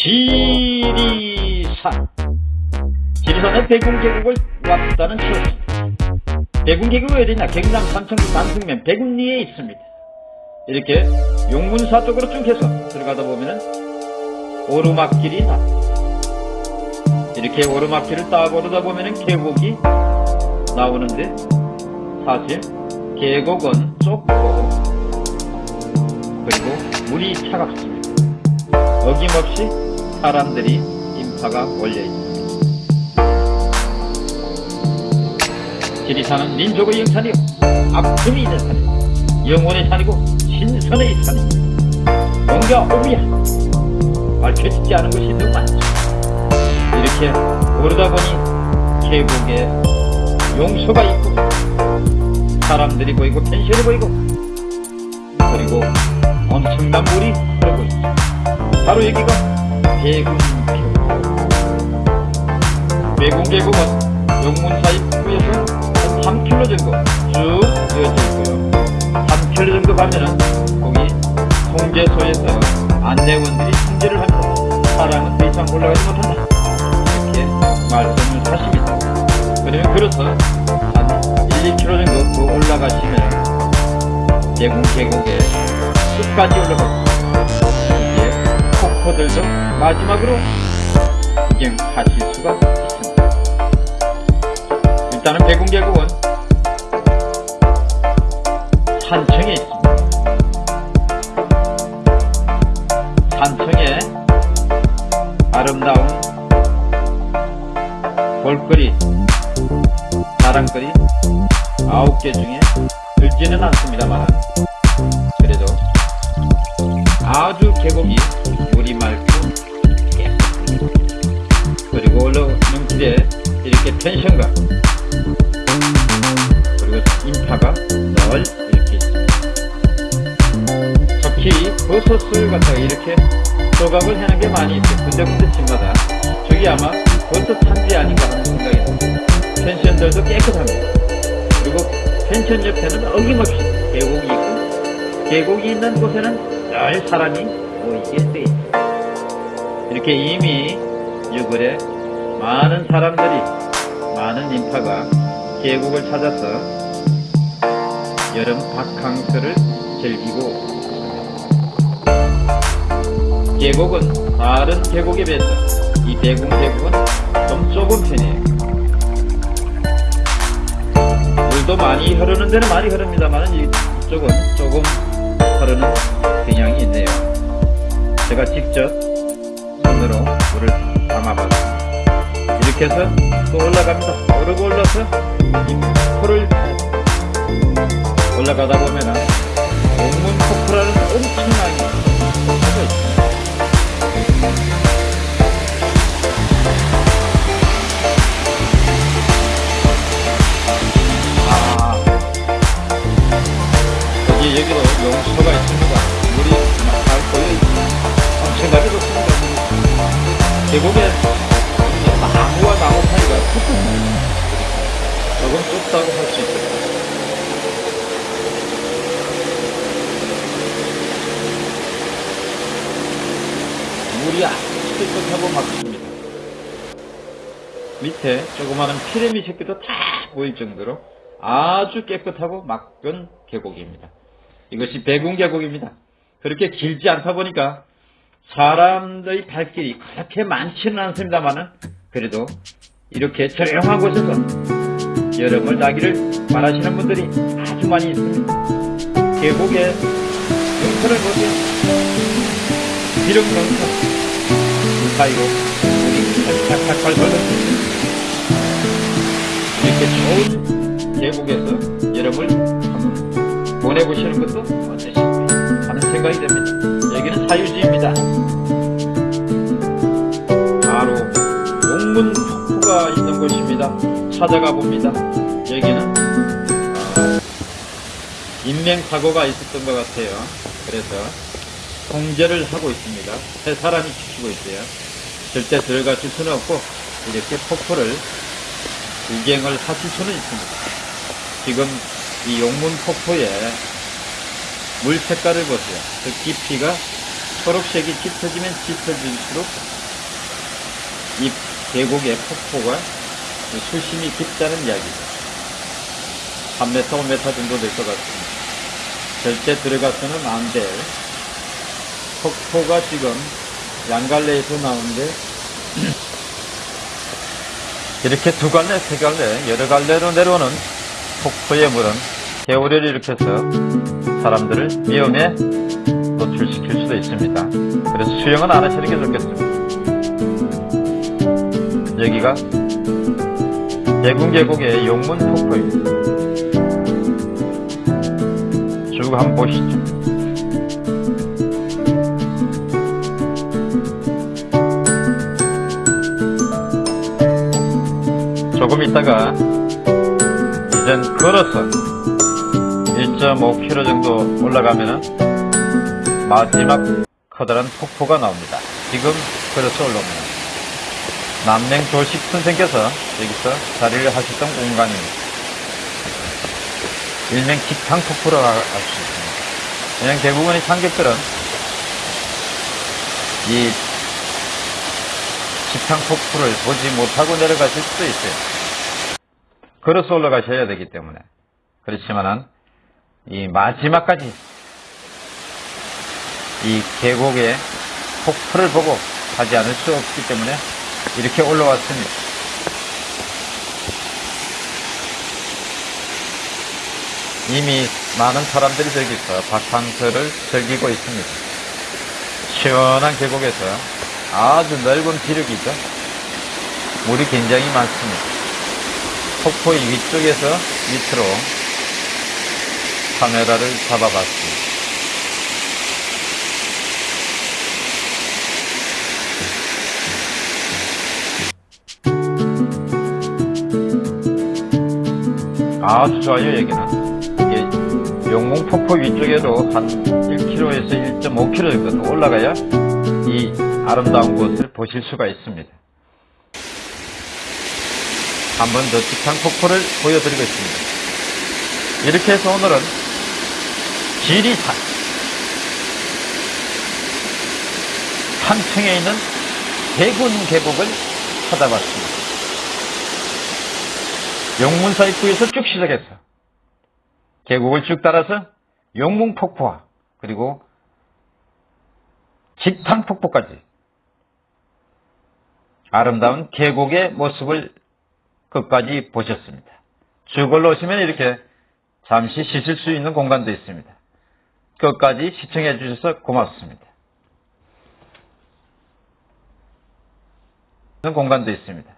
지리산. 지리산에 백운계곡을 왔다는 추억 백운계곡이 어디냐 경남 삼청시 단승면 백운리에 있습니다. 이렇게 용문사 쪽으로 쭉 해서 들어가다 보면은 오르막길이 나 이렇게 오르막길을 딱 오르다 보면은 계곡이 나오는데 사실 계곡은 좁고 그리고 물이 차갑습니다. 어김없이 사람들이 인파가 몰려 있습니다. 지리산은 민족의 영산이요. 아픔이 있는 산이요. 영혼의 산이고 신선의 산이요. 뭔가 오미야 밝혀지지 않은 것이 너무 많죠. 이렇게 오르다 보니 계곡에 용소가 있고 사람들이 보이고 펜션이 보이고 그리고 엄청난 물이 흐르고 있죠. 바로 여기가 대군계곡 대군계곡은 용문사 입구에서 한 3km 정도 쭉 이어져 있고요. 3km 정도 가면은 거기 통제소에서 안내원들이 통제를 합니다. 사람은 더 이상 올라가지 못한다. 이렇게 말씀을 하십니다. 그러면 그래서 한 1, 2km 정도 더 올라가시면 계곡에 끝까지 올라가고 폭포들도 마지막으로 구경하실 수가 있습니다. 일단은 대군 계곡은 산청에 있습니다. 산청에 아름다운 볼거리 자랑거리 아홉 개 중에 들지는 않습니다만 그래도 아주 계곡이 깨끗합니다. 그리고 올라오는 길에 이렇게 펜션과 그리고 인파가 널 이렇게 있습니다. 특히 버섯을 갖다가 이렇게 조각을 해놓은 게 많이 있어요. 군데군데 집마다 저기 아마 버섯 산지 아닌가 하는 생각이 듭니다. 펜션들도 깨끗합니다. 그리고 펜션 옆에는 어김없이 계곡이 있고 계곡이 있는 곳에는 늘 사람이 모이게 돼 있어요. 이렇게 이미 6월에 많은 사람들이 많은 인파가 계곡을 찾아서 여름 바캉스를 즐기고 계곡은 다른 계곡에 비해서 이 대궁 계곡은 좀 좁은 편이에요. 물도 많이 흐르는 데는 많이 흐릅니다만 이쪽은 조금 흐르는 경향이 있네요. 제가 직접 물을 담아봤습니다. 이렇게 해서 또 올라갑니다. 오르고 올라서 이 폭포를 올라가다 보면은 옥문 폭포라는 엄청나 계곡에 나무와 나무 사이가 조금 좁다고 할 수 있습니다. 물이 아주 깨끗하고 맑습니다. 밑에 조그마한 피레미 새끼도 다 보일 정도로 아주 깨끗하고 맑은 계곡입니다. 이것이 백운 계곡입니다. 그렇게 길지 않다 보니까 사람들의 발길이 그렇게 많지는 않습니다만은 그래도 이렇게 조용한 곳에서 여름을 나기를 바라시는 분들이 아주 많이 있습니다. 계곡에 용터를 보세요. 비록 그 사이로 물이 칼칼칼 흘러있습니다. 이렇게 좋은 계곡에서 여름을 보내보시는 것도 어떠십니까 하는 생각이 듭니다. 사유지입니다. 바로 용문 폭포가 있는 곳입니다. 찾아가 봅니다. 여기는 어, 인명사고가 있었던 것 같아요. 그래서 통제를 하고 있습니다. 세 사람이 지키고 있어요. 절대 들어가실 수는 없고 이렇게 폭포를 구경을 하실 수는 있습니다. 지금 이 용문 폭포의 물 색깔을 보세요. 그 깊이가 초록색이 짙어지면 짙어질수록 이 계곡의 폭포가 수심이 깊다는 이야기죠. 3m, 5m 정도 될 것 같습니다. 절대 들어가서는 안 될 폭포가 지금 양갈래에서 나오는데 이렇게 두 갈래, 세 갈래, 여러 갈래로 내려오는 폭포의 물은 개울을 일으켜서 사람들을 위험에 노출시킬 수도 있습니다. 그래서 수영은 안 하시는 게 좋겠습니다. 여기가 대군 계곡의 용문 폭포입니다. 쭉 한번 보시죠. 조금 있다가 이젠 걸어서 1.5km 정도 올라가면은 마지막 커다란 폭포가 나옵니다. 지금 걸어서 올라옵니다. 남맹 조식 선생께서 여기서 자리를 하셨던 공간입니다. 일명 직탕 폭포라고 할 수 있습니다. 왜냐면 대부분의 참객들은 이 직탕 폭포를 보지 못하고 내려가실 수도 있어요. 걸어서 올라가셔야 되기 때문에. 그렇지만은 이 마지막까지 이 계곡의 폭포를 보고 가지 않을 수 없기 때문에 이렇게 올라왔습니다. 이미 많은 사람들이 저기서 바캉스를 즐기고 있습니다. 시원한 계곡에서 아주 넓은 비력이죠. 물이 굉장히 많습니다. 폭포의 위쪽에서 밑으로 카메라를 잡아봤습니다. 아주 좋아요 여기는 이게 용몽폭포 위쪽에도 한 1km에서 1.5km 정도 더 올라가야 이 아름다운 곳을 보실 수가 있습니다. 한 번 더 직탕폭포를 보여드리고 있습니다. 이렇게 해서 오늘은 지리산 산층에 있는 대군 계곡을 찾아봤습니다 용문사 입구에서 쭉 시작해서 계곡을 쭉 따라서 용문폭포와 그리고 직탕폭포까지 아름다운 계곡의 모습을 끝까지 보셨습니다. 쭉 올라오시면 이렇게 잠시 쉬실 수 있는 공간도 있습니다. 끝까지 시청해 주셔서 고맙습니다. 공간도 있습니다.